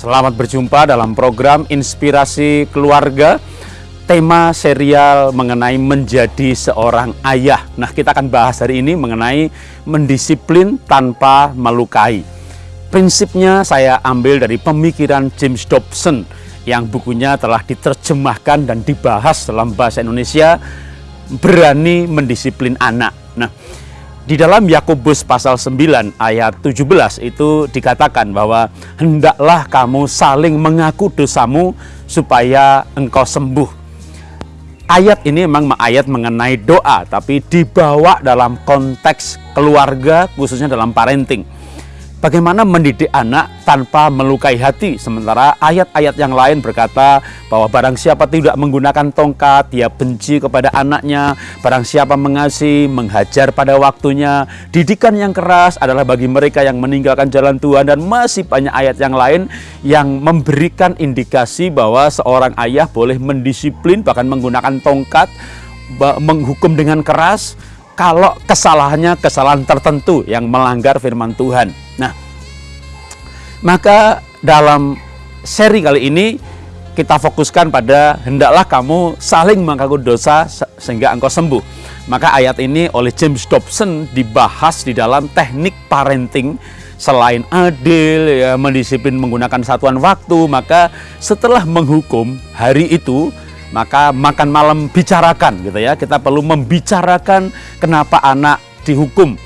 Selamat berjumpa dalam program Inspirasi Keluarga. Tema serial mengenai menjadi seorang ayah. Nah kita akan bahas hari ini mengenai mendisiplin tanpa melukai. Prinsipnya saya ambil dari pemikiran James Dobson Yang bukunya telah diterjemahkan dan dibahas dalam bahasa Indonesia Berani mendisiplin anak. Nah di dalam Yakobus pasal 9 ayat 17 itu dikatakan bahwa hendaklah kamu saling mengaku dosamu supaya engkau sembuh. Ayat ini memang ayat mengenai doa tapi dibawa dalam konteks keluarga khususnya dalam parenting. Bagaimana mendidik anak tanpa melukai hati? Sementara ayat-ayat yang lain berkata bahwa barang siapa tidak menggunakan tongkat Dia benci kepada anaknya. Barang siapa mengasihi, menghajar pada waktunya. Didikan yang keras adalah bagi mereka yang meninggalkan jalan Tuhan. Dan masih banyak ayat yang lain yang memberikan indikasi bahwa seorang ayah boleh mendisiplin Bahkan menggunakan tongkat Menghukum dengan keras kalau kesalahannya kesalahan tertentu yang melanggar firman Tuhan. Nah, maka dalam seri kali ini kita fokuskan pada hendaklah kamu saling mengaku dosa sehingga engkau sembuh. Maka ayat ini oleh James Dobson dibahas di dalam teknik parenting selain adil ya mendisiplin menggunakan satuan waktu maka setelah menghukum hari itu maka makan malam bicarakan gitu ya. Kita perlu membicarakan kenapa anak dihukum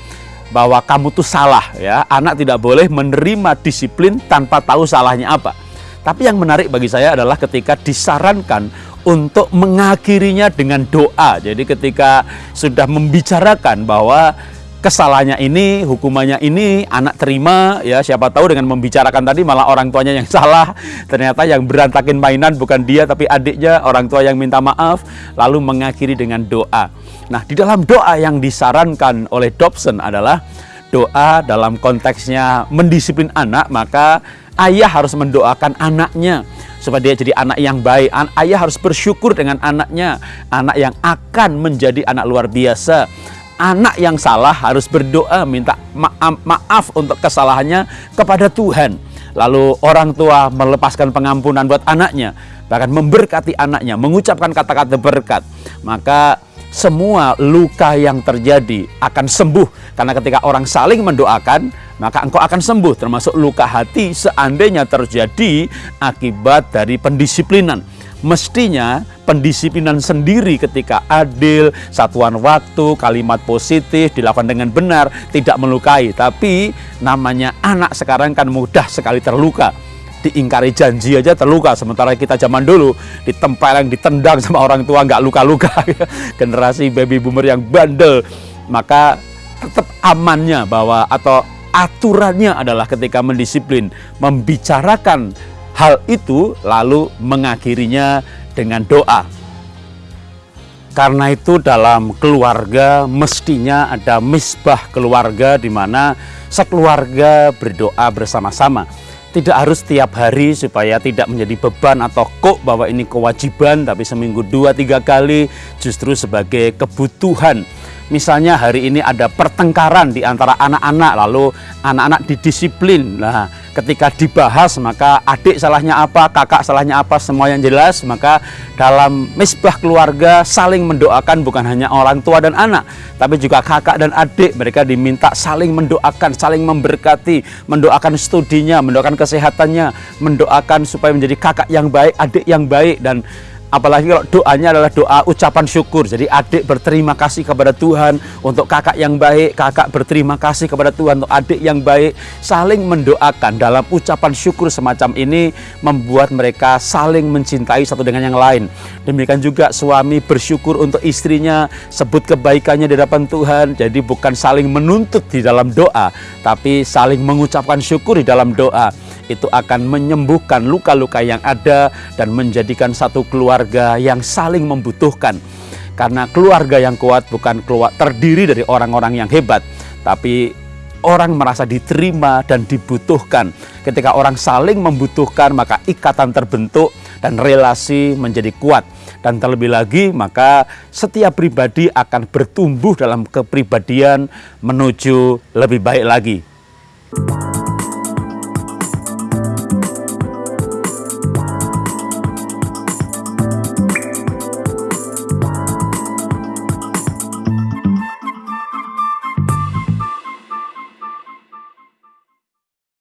bahwa kamu tuh salah ya. Anak tidak boleh menerima disiplin tanpa tahu salahnya apa. Tapi yang menarik bagi saya adalah ketika disarankan untuk mengakhirinya dengan doa. Jadi ketika sudah membicarakan bahwa kesalahannya ini, hukumannya ini, anak terima, ya siapa tahu dengan membicarakan tadi malah orang tuanya yang salah, ternyata yang berantakin mainan bukan dia tapi adiknya, orang tua yang minta maaf, lalu mengakhiri dengan doa. Nah di dalam doa yang disarankan oleh Dobson adalah doa dalam konteksnya mendisiplin anak, maka ayah harus mendoakan anaknya supaya dia jadi anak yang baik. Ayah harus bersyukur dengan anaknya, anak yang akan menjadi anak luar biasa anak yang salah harus berdoa minta maaf, maaf untuk kesalahannya kepada Tuhan. Lalu orang tua melepaskan pengampunan buat anaknya, bahkan memberkati anaknya, mengucapkan kata-kata berkat. Maka semua luka yang terjadi akan sembuh karena ketika orang saling mendoakan, maka engkau akan sembuh termasuk luka hati seandainya terjadi akibat dari pendisiplinan mestinya pendisiplinan sendiri ketika adil, satuan waktu, kalimat positif dilakukan dengan benar, tidak melukai. Tapi namanya anak sekarang kan mudah sekali terluka. Diingkari janji aja terluka, sementara kita zaman dulu ditempeleng, ditendang sama orang tua nggak luka-luka. Generasi baby boomer yang bandel, maka tetap amannya bahwa atau aturannya adalah ketika mendisiplin, membicarakan hal itu lalu mengakhirinya dengan doa. Karena itu dalam keluarga mestinya ada misbah keluarga di mana sekeluarga berdoa bersama-sama. Tidak harus tiap hari supaya tidak menjadi beban atau kok bahwa ini kewajiban tapi seminggu dua tiga kali justru sebagai kebutuhan misalnya hari ini ada pertengkaran di antara anak-anak lalu anak-anak didisiplin nah ketika dibahas maka adik salahnya apa kakak salahnya apa semua yang jelas maka dalam misbah keluarga saling mendoakan bukan hanya orang tua dan anak tapi juga kakak dan adik. Mereka diminta saling mendoakan saling memberkati mendoakan studinya mendoakan kesehatannya mendoakan supaya menjadi kakak yang baik adik yang baik dan Apalagi kalau doanya adalah doa ucapan syukur. Jadi adik berterima kasih kepada Tuhan untuk kakak yang baik, kakak berterima kasih kepada Tuhan untuk adik yang baik. Saling mendoakan dalam ucapan syukur semacam ini membuat mereka saling mencintai satu dengan yang lain. Demikian juga suami bersyukur untuk istrinya, sebut kebaikannya di hadapan Tuhan. Jadi bukan saling menuntut di dalam doa, tapi saling mengucapkan syukur di dalam doa itu akan menyembuhkan luka-luka yang ada dan menjadikan satu keluarga yang saling membutuhkan. Karena keluarga yang kuat bukan keluar terdiri dari orang-orang yang hebat, tapi orang merasa diterima dan dibutuhkan. Ketika orang saling membutuhkan, maka ikatan terbentuk dan relasi menjadi kuat. Dan terlebih lagi, maka setiap pribadi akan bertumbuh dalam kepribadian menuju lebih baik lagi.